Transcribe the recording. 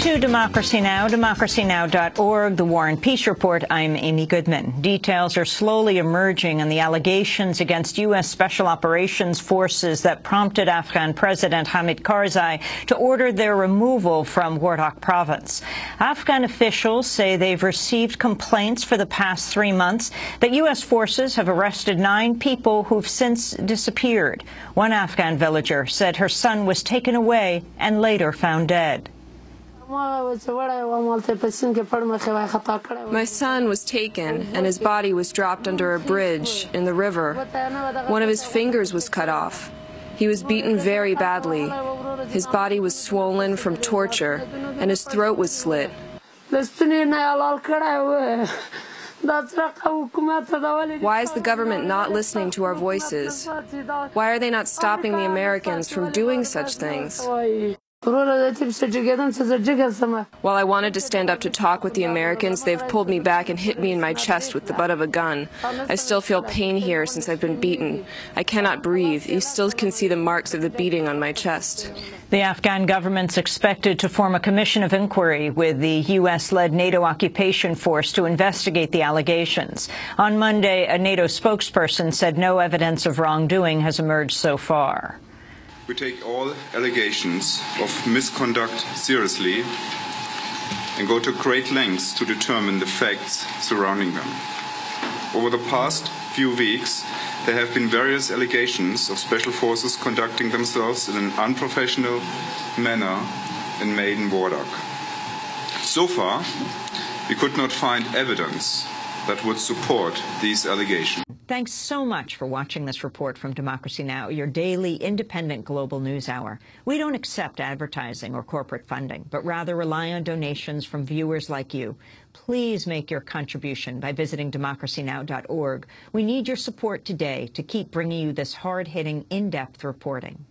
to Democracy Now!, democracynow.org, the War and Peace Report. I'm Amy Goodman. Details are slowly emerging on the allegations against U.S. Special Operations Forces that prompted Afghan President Hamid Karzai to order their removal from Wardak province. Afghan officials say they've received complaints for the past three months that U.S. forces have arrested nine people who've since disappeared. One Afghan villager said her son was taken away and later found dead. My son was taken and his body was dropped under a bridge in the river. One of his fingers was cut off. He was beaten very badly. His body was swollen from torture and his throat was slit. Why is the government not listening to our voices? Why are they not stopping the Americans from doing such things? While I wanted to stand up to talk with the Americans, they've pulled me back and hit me in my chest with the butt of a gun. I still feel pain here since I've been beaten. I cannot breathe. You still can see the marks of the beating on my chest. The Afghan government's expected to form a commission of inquiry with the U.S.-led NATO occupation force to investigate the allegations. On Monday, a NATO spokesperson said no evidence of wrongdoing has emerged so far. We take all allegations of misconduct seriously and go to great lengths to determine the facts surrounding them. Over the past few weeks, there have been various allegations of special forces conducting themselves in an unprofessional manner in Maidan Wardak. So far, we could not find evidence that would support these allegations. Thanks so much for watching this report from Democracy Now!, your daily independent global news hour. We don't accept advertising or corporate funding, but rather rely on donations from viewers like you. Please make your contribution by visiting democracynow.org. We need your support today to keep bringing you this hard-hitting, in-depth reporting.